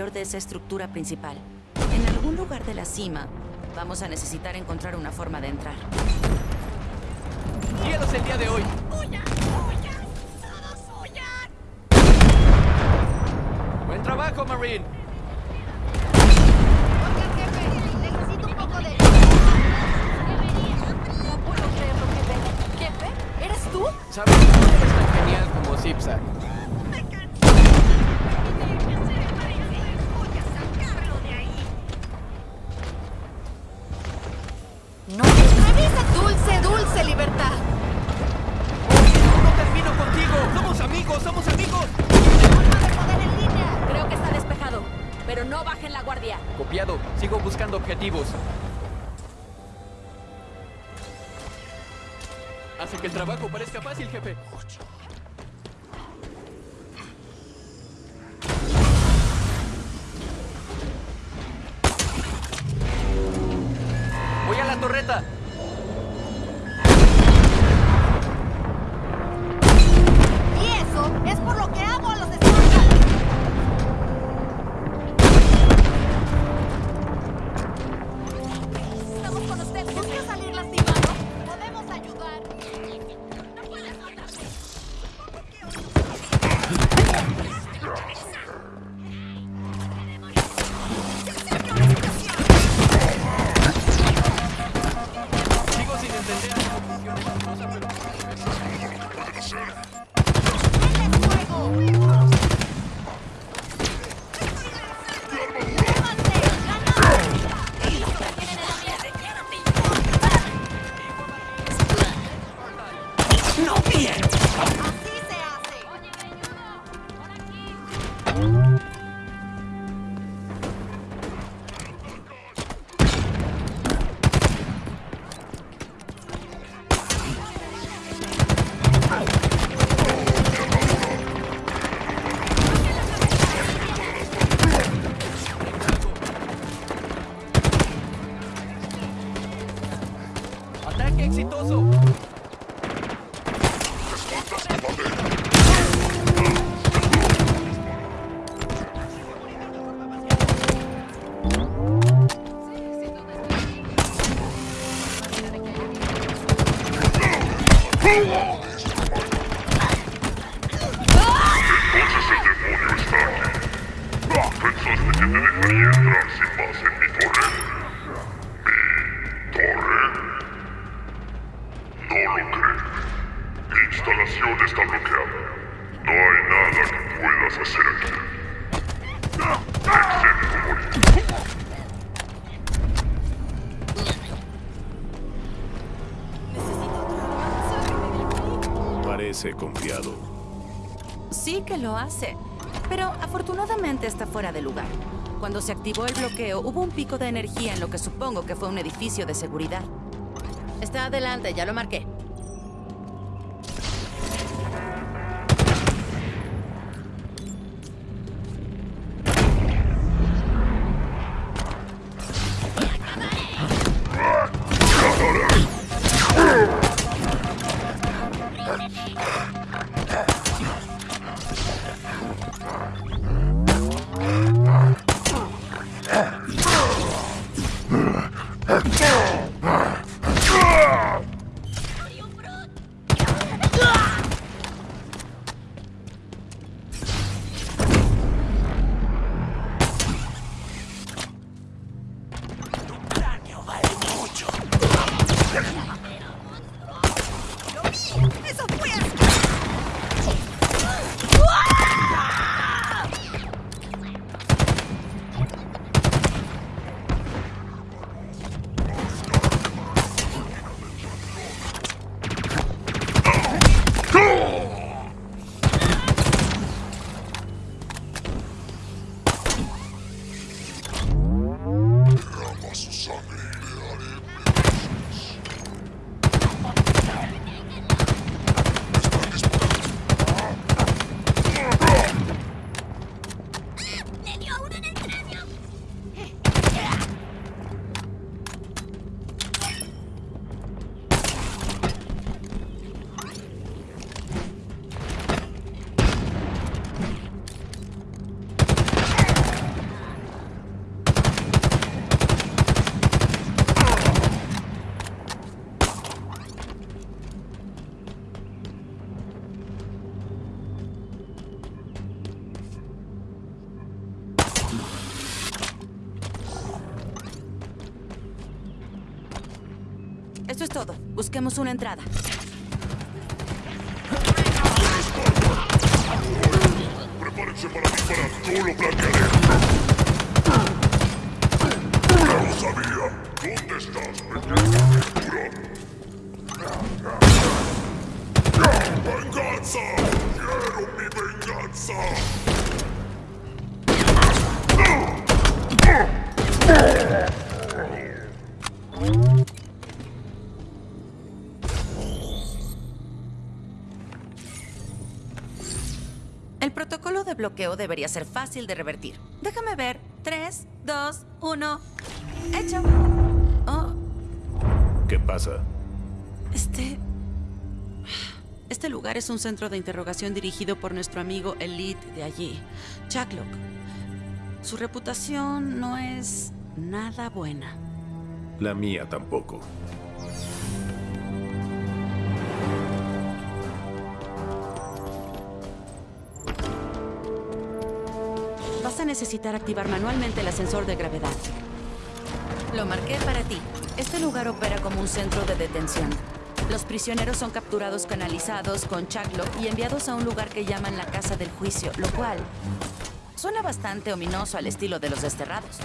interior de esa estructura principal. En algún lugar de la cima, vamos a necesitar encontrar una forma de entrar. ¡Cielos el día de hoy! ¡Huyan! ¡Huyan! ¡Todos huyan! ¡Buen trabajo, Marine! Oiga, jefe, necesito un poco de... No puedo creerlo, jefe. ¿Jefe? ¿Eres tú? ¿Sabes? No eres tan genial como Zipzag. Libertad. ¡No termino contigo! ¡Somos amigos! ¡Somos amigos! Forma de poder en línea. Creo que está despejado. Pero no bajen la guardia. Copiado. Sigo buscando objetivos. Hace que el trabajo parezca fácil, jefe. Parece confiado. Sí que lo hace, pero afortunadamente está fuera de lugar. Cuando se activó el bloqueo, hubo un pico de energía en lo que supongo que fue un edificio de seguridad. Está adelante, ya lo marqué. Busquemos una entrada. Prepárense para disparar. Yo lo planearé. Bloqueo debería ser fácil de revertir. Déjame ver. 3, 2, 1. Hecho. Oh, ¿Qué pasa? este... Este lugar es un centro de interrogación dirigido por nuestro amigo Elite de allí, Chucklock. Su reputación no es nada buena. La mía tampoco. Necesitar activar manualmente el ascensor de gravedad. Lo marqué para ti. Este lugar opera como un centro de detención. Los prisioneros son capturados canalizados con Chucklock y enviados a un lugar que llaman la Casa del Juicio, lo cual suena bastante ominoso al estilo de los desterrados.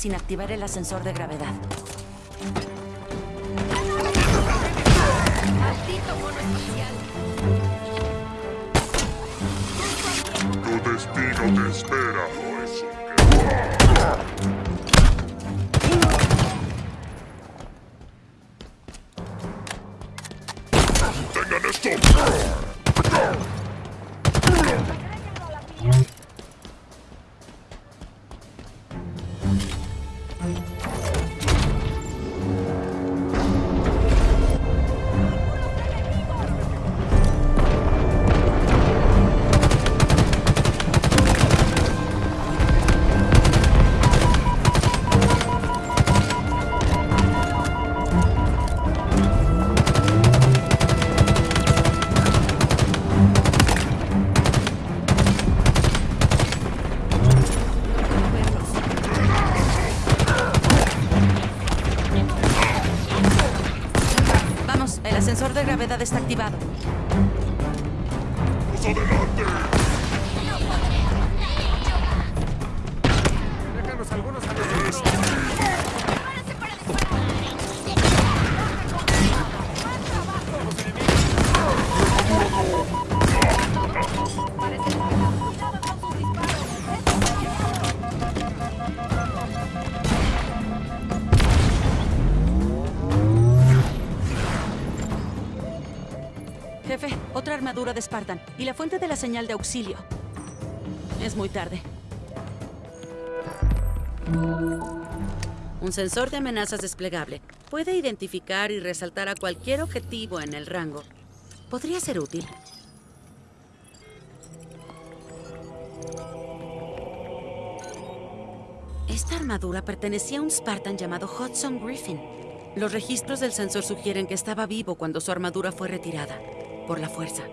Sin activar el ascensor de gravedad. Maldito mono espacial. Tu destino te espera, activado. Otra armadura de Spartan y la fuente de la señal de auxilio. Es muy tarde. Un sensor de amenazas desplegable. Puede identificar y resaltar a cualquier objetivo en el rango. Podría ser útil. Esta armadura pertenecía a un Spartan llamado Hudson Griffin. Los registros del sensor sugieren que estaba vivo cuando su armadura fue retirada, por la fuerza.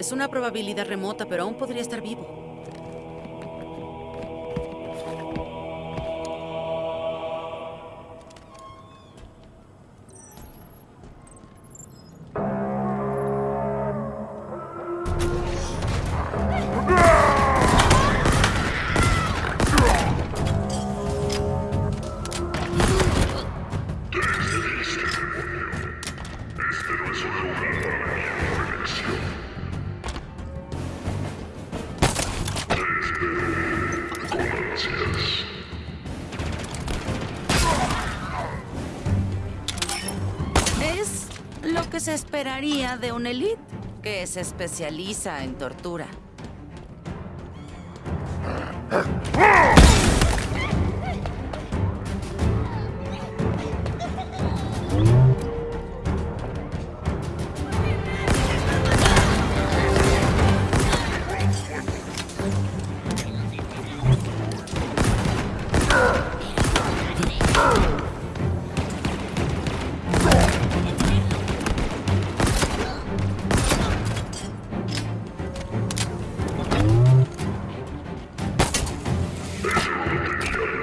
Es una probabilidad remota, pero aún podría estar vivo. Lo que se esperaría de un elite que se especializa en tortura.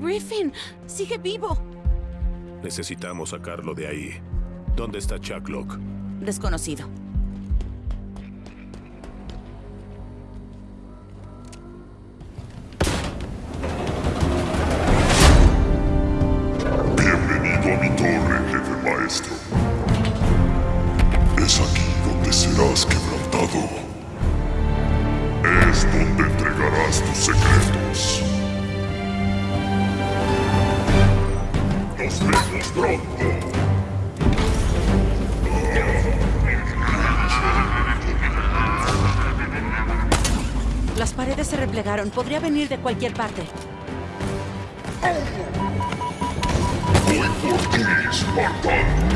Griffin. Sigue vivo. Necesitamos sacarlo de ahí. ¿Dónde está Chuck Locke? Desconocido. Podría venir de cualquier parte. Spartan.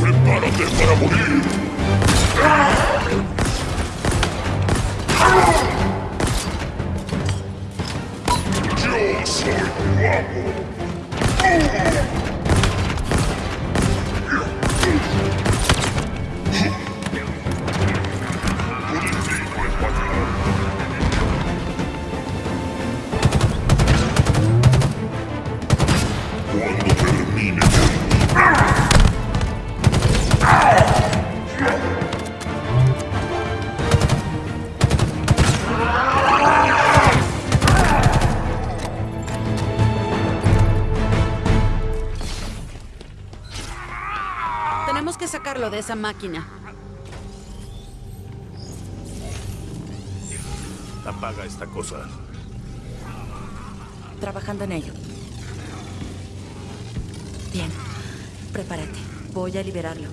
Prepárate para morir. Yo soy tu Sacarlo de esa máquina. Apaga esta cosa. Trabajando en ello. Bien. Prepárate. Voy a liberarlo.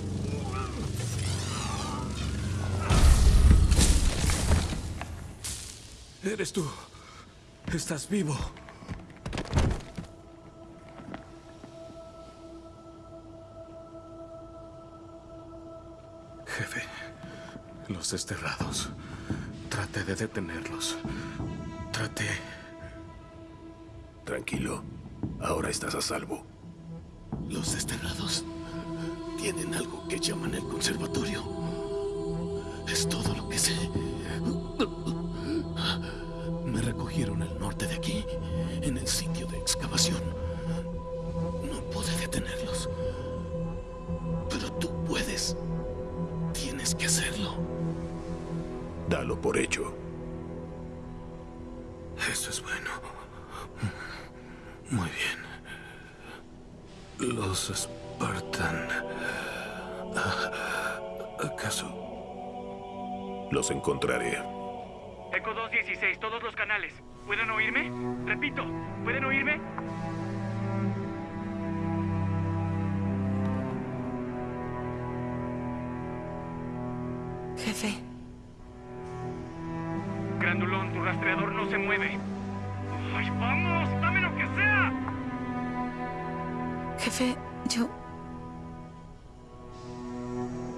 Eres tú. Estás vivo. Jefe, los desterrados. Traté de detenerlos. Traté. Tranquilo. Ahora estás a salvo. Los desterrados tienen algo que llaman el conservatorio. Es todo lo que sé. Me recogieron Muy bien. Los Spartan. Ah, ¿Acaso? Los encontraré. Eco 216, todos los canales. ¿Pueden oírme? Repito, ¿pueden oírme? Jefe, yo...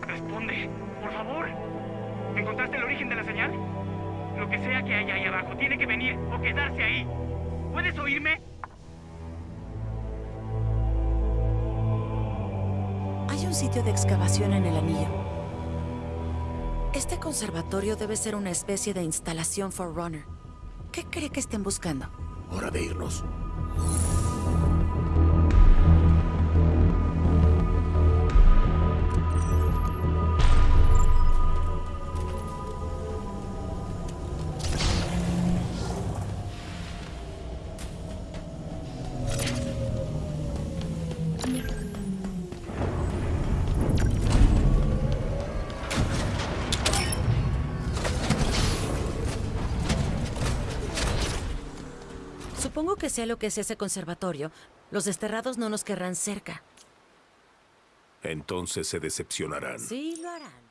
Responde, por favor. ¿Encontraste el origen de la señal? Lo que sea que haya ahí abajo tiene que venir o quedarse ahí. ¿Puedes oírme? Hay un sitio de excavación en el anillo. Este conservatorio debe ser una especie de instalación Forerunner. ¿Qué cree que estén buscando? Hora de irnos. Supongo que sea lo que es ese conservatorio. Los desterrados no nos querrán cerca. Entonces se decepcionarán. Sí, lo harán.